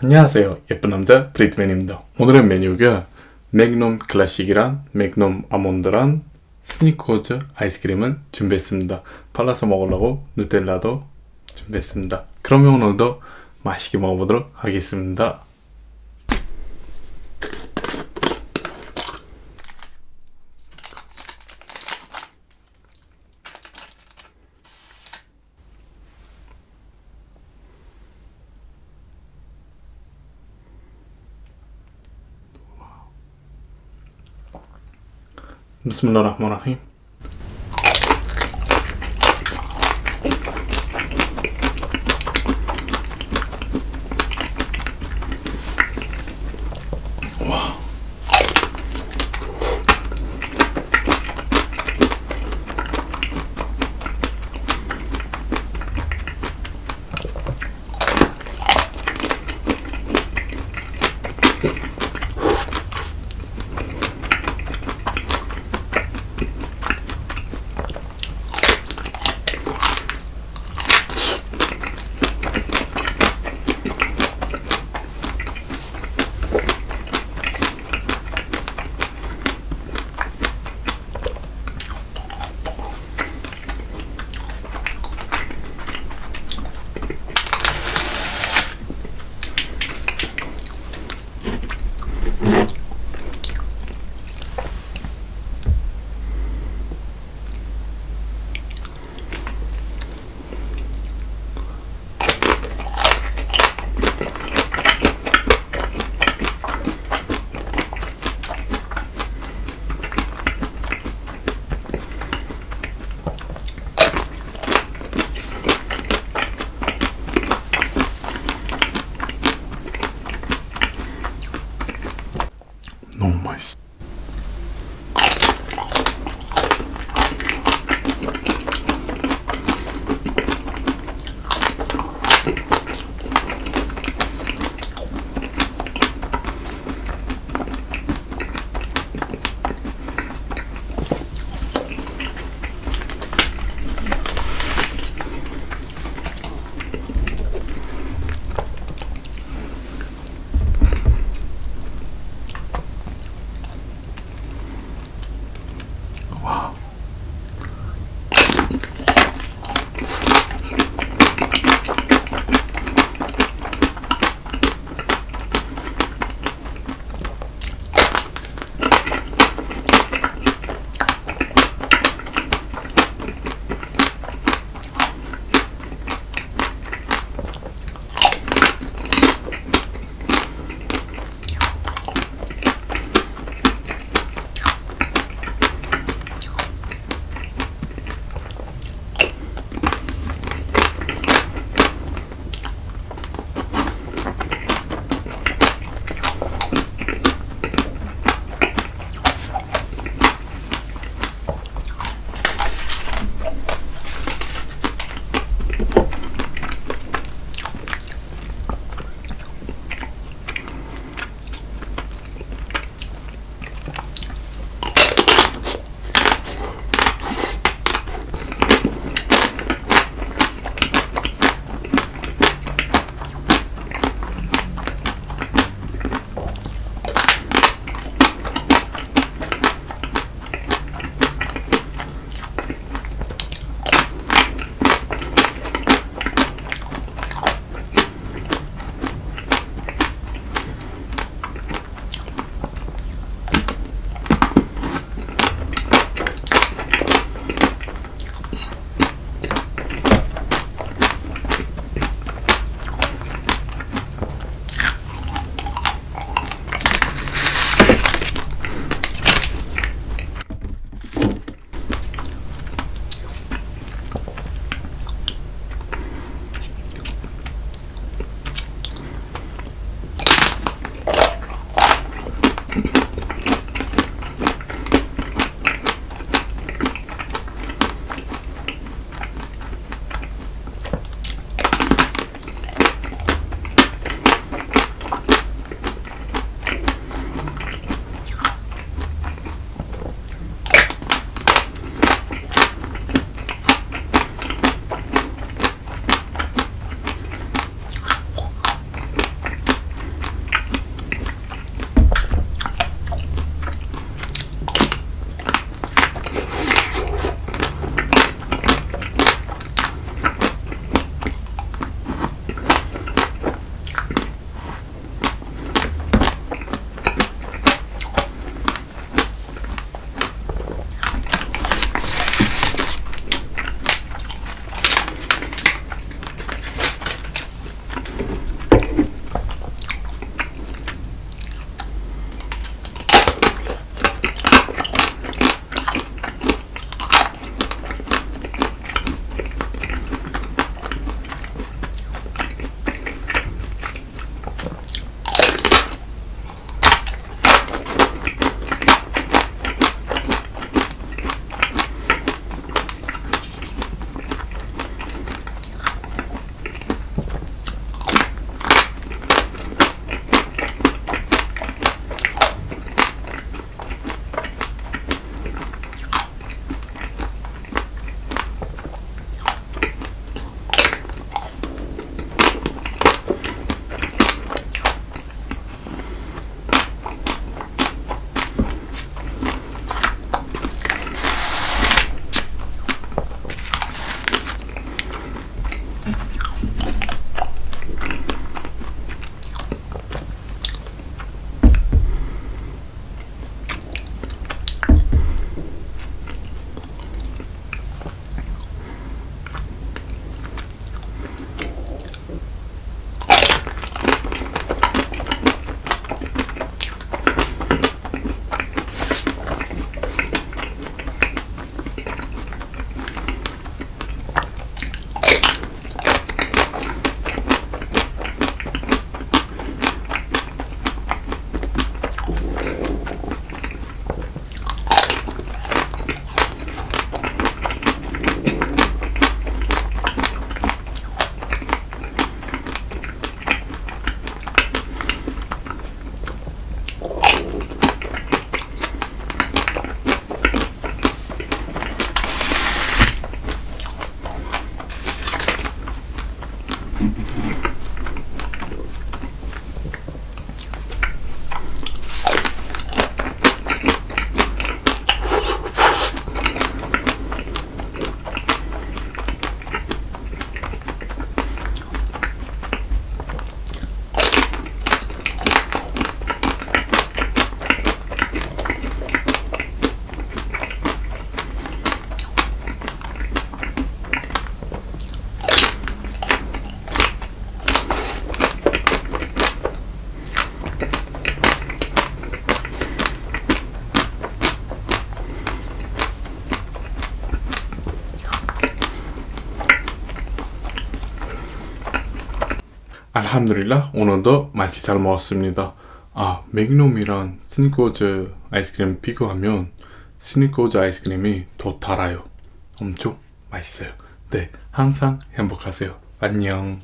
안녕하세요. 예쁜 남자 브리트맨입니다. 오늘의 메뉴가 맥놈 클래식이란 맥놈 아몬드란 스니커즈 아이스크림을 준비했습니다. 발라서 먹으려고 누텔라도 준비했습니다. 그러면 오늘도 맛있게 먹어보도록 하겠습니다 Bismillahirrahmanirrahim. Wow. 알함드릴라 오늘도 맛이 잘 먹었습니다. 아 맥놈이랑 스니커즈 아이스크림 비교하면 스니커즈 아이스크림이 더 달아요. 엄청 맛있어요. 네 항상 행복하세요. 안녕.